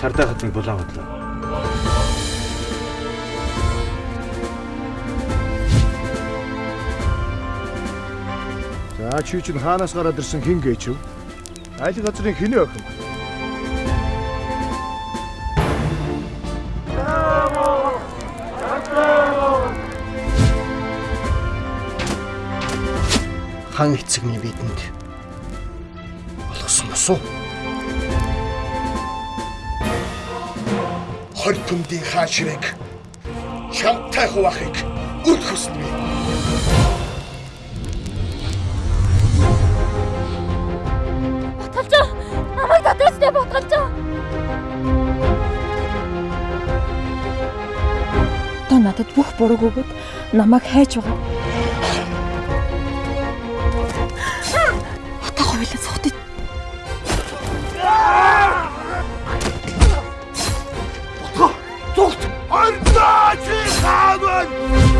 Сардай хатныг булан бодлоо. За чи чинь хаанаас гараад ирсэн хин гээчв? Айл газрын хинэ охин. Хан эцэгний бидэнд болгосон босуу. Хор түмдийн хаан шивэг чамтай хуваахыг үл хүснэ. Ботгалж намайг татварстай ботгалж. Та надад бүх бурууг өгöd намайг хайж байгаа. Отоо хойлоо сухтыг Зүгт! Ардаа чи хаан!